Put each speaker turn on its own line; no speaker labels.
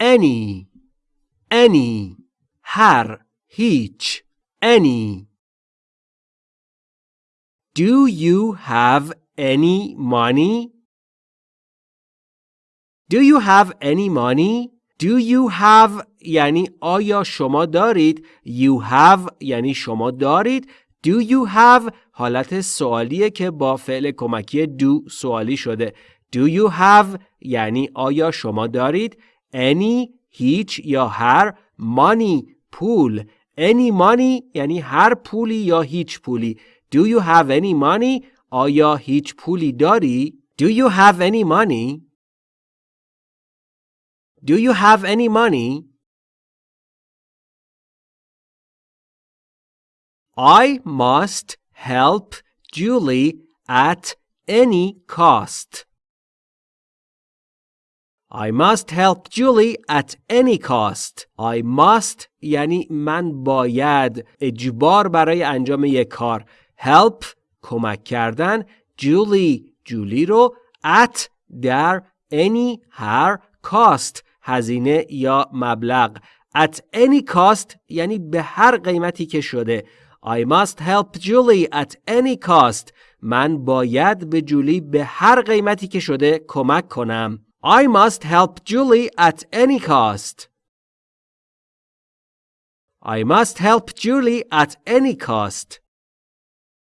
any any هر هیچ any Do you have any money? Do you have any money? Do you have یعنی آیا شما دارید You have یعنی شما دارید Do you have حالت سوالیه که با فعل کمکی do سوالی شده Do you have یعنی آیا شما دارید Any هیچ یا هر money پول Any money یعنی هر پولی یا هیچ پولی Do you have any money آیا هیچ پولی داری Do you have any money Do you have any money I must help Julie at any cost. I must help Julie at any cost. I must یعنی من باید اجبار برای انجام یک کار. Help کمک کردن Julie جولی رو at در any هر cost هزینه یا مبلغ at any cost یعنی به هر قیمتی که شده I must help Julie at any cost. من باید به جولی به هر قیمتی که شده کمک کنم. I must help Julie at any cost. I must help Julie at any cost.